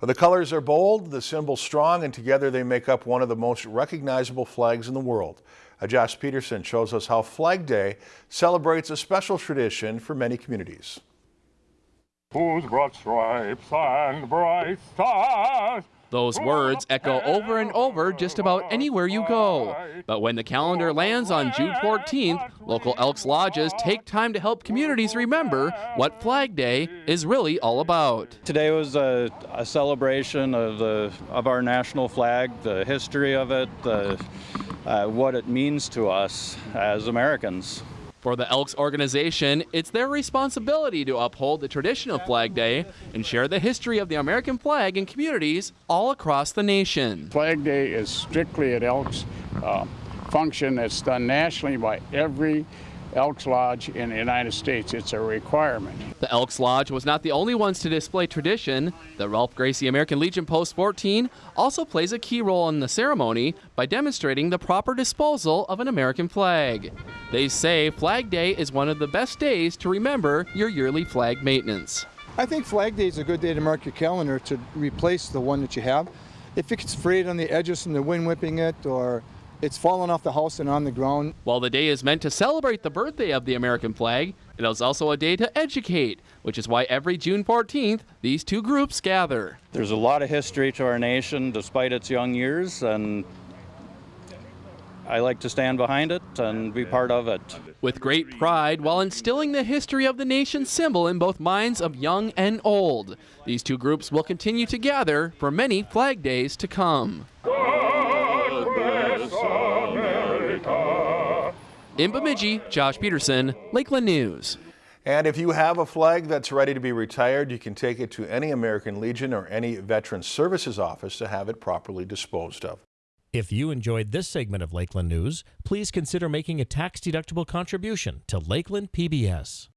The colors are bold, the symbols strong, and together they make up one of the most recognizable flags in the world. Uh, Josh Peterson shows us how Flag Day celebrates a special tradition for many communities. Whose broad stripes and bright stars those words echo over and over just about anywhere you go. But when the calendar lands on June 14th, local Elks Lodges take time to help communities remember what Flag Day is really all about. Today was a, a celebration of, the, of our national flag, the history of it, the, uh, what it means to us as Americans. For the Elks organization, it's their responsibility to uphold the tradition of Flag Day and share the history of the American flag in communities all across the nation. Flag Day is strictly an Elks uh, function that's done nationally by every Elks Lodge in the United States. It's a requirement. The Elks Lodge was not the only ones to display tradition. The Ralph Gracie American Legion Post 14 also plays a key role in the ceremony by demonstrating the proper disposal of an American flag. They say Flag Day is one of the best days to remember your yearly flag maintenance. I think Flag Day is a good day to mark your calendar to replace the one that you have. If it gets frayed on the edges from the wind whipping it or it's fallen off the house and on the ground. While the day is meant to celebrate the birthday of the American flag, it is also a day to educate, which is why every June 14th, these two groups gather. There's a lot of history to our nation despite its young years, and I like to stand behind it and be part of it. With great pride while instilling the history of the nation's symbol in both minds of young and old. These two groups will continue to gather for many Flag Days to come. In Bemidji, Josh Peterson, Lakeland News. And if you have a flag that's ready to be retired, you can take it to any American Legion or any Veteran Services office to have it properly disposed of. If you enjoyed this segment of Lakeland News, please consider making a tax-deductible contribution to Lakeland PBS.